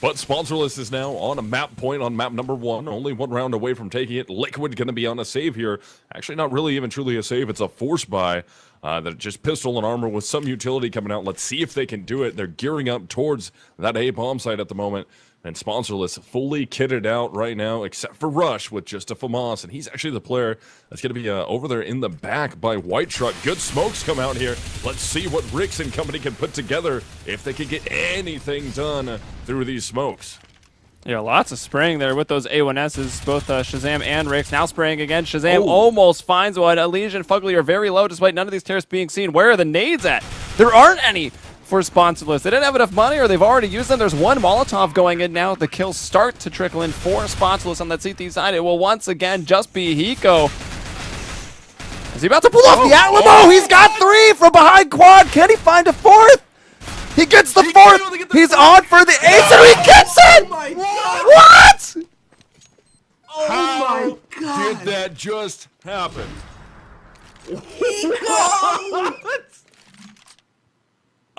But Sponsorless is now on a map point on map number one, only one round away from taking it. Liquid going to be on a save here. Actually, not really even truly a save. It's a force buy. Uh, that just pistol and armor with some utility coming out. Let's see if they can do it. They're gearing up towards that A bomb site at the moment. And Sponsorless fully kitted out right now, except for Rush with just a FAMAS. And he's actually the player that's going to be uh, over there in the back by White Truck. Good smokes come out here. Let's see what Ricks and company can put together if they can get anything done through these smokes. Yeah, lots of spraying there with those A1Ss, both uh, Shazam and Ricks. Now spraying again. Shazam almost finds one. Elysian and Fugly are very low despite none of these terrorists being seen. Where are the nades at? There aren't any for Sponsorless. They didn't have enough money or they've already used them. There's one Molotov going in now. The kills start to trickle in for Sponsorless on that CT side. It will once again just be Hiko. Is he about to pull off oh, the Alamo? Oh, He's got three from behind quad. Can he find a fourth? He gets the he fourth. Get the He's fourth. on for the ace and he gets oh it. Oh what? Oh How my god! Did that just happen? what?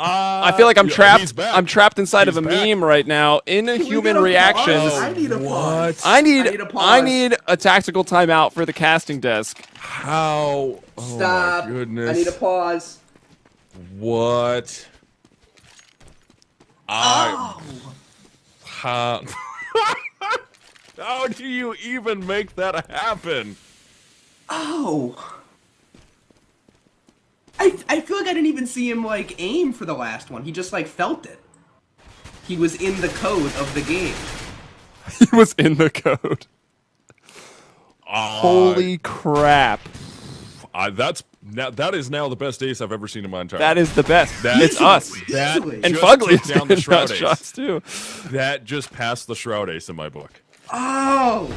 Uh, I feel like I'm trapped. I'm trapped inside he's of a back. meme right now. Inhuman reactions. I need a pause. I need. I need, I need a tactical timeout for the casting desk. How? Oh Stop. goodness. I need a pause. What? Oh. How? How do you even make that happen? Oh. I, I feel like I didn't even see him like aim for the last one. He just like felt it. He was in the code of the game. he was in the code. Uh, Holy crap. Uh, that's now that is now the best ace I've ever seen in my entire. life. That is the best. That, it's us. That and Fugly down the shroud ace. shots too. That just passed the shroud ace in my book. Oh.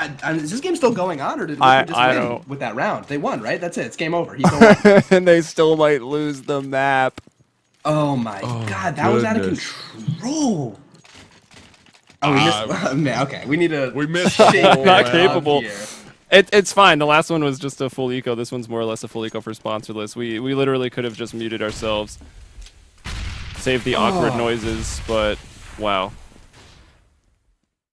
I, I, is this game still going on, or did we just I win don't. with that round? They won, right? That's it. It's game over. and they still might lose the map. Oh my oh, god, that goodness. was out of control. Oh, we missed. Uh, man, okay, we need to. We missed. not capable. It, it's fine. The last one was just a full eco. This one's more or less a full eco for sponsorless. We we literally could have just muted ourselves, saved the awkward oh. noises, but wow.